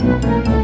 Música